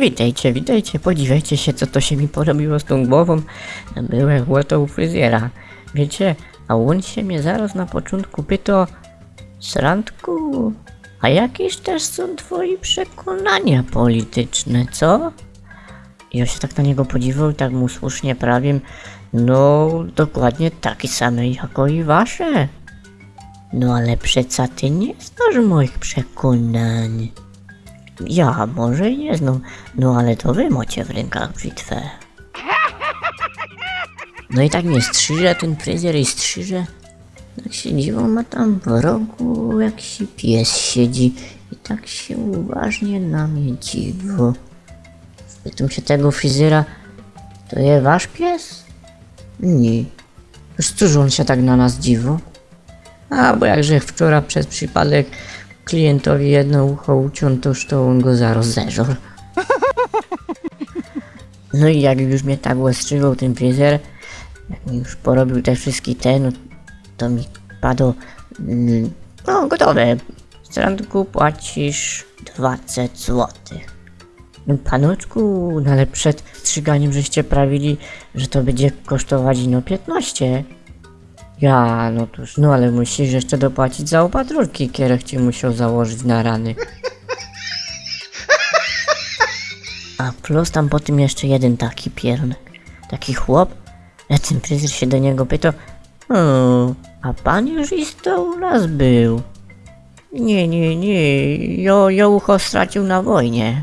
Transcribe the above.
Witajcie, witajcie, podziwiajcie się, co to się mi porobiło z tą głową. Byłem łotą u fryzjera. Wiecie, a on się mnie zaraz na początku pyta, Srandku, a jakieś też są twoi przekonania polityczne, co? I ja się tak na niego podziwiał i tak mu słusznie prawię, no dokładnie takie same jako i wasze. No ale przeca ty nie znasz moich przekonań. Ja może nie znam, no ale to wy macie w rękach brzytwę. No i tak mnie strzyże ten fryzjer i strzyże. Tak się dziwą, ma tam w rogu jakiś pies siedzi i tak się uważnie na mnie dziwo. Pytam się tego fryzjera, to jest wasz pies? Nie. Cóż on się tak na nas dziwo? A, bo jakże wczoraj przez przypadek klientowi jedno ucho uciął, toż to on go zaraz. No i jak już mnie tak łestrzywał ten fryzjer, jak mi już porobił te wszystkie te, no to mi padło, mm, no gotowe. Randku płacisz 20 złotych. No, Panoczku, no ale przed strzyganiem żeście prawili, że to będzie kosztować no 15. Ja, no cóż, no ale musisz jeszcze dopłacić za opatrunki, kierech ci musiał założyć na rany. A plus tam po tym jeszcze jeden taki piernek. Taki chłop, a ten fryzjer się do niego pytał, a pan już isto u nas był. Nie, nie, nie, jo, jo ucho stracił na wojnie.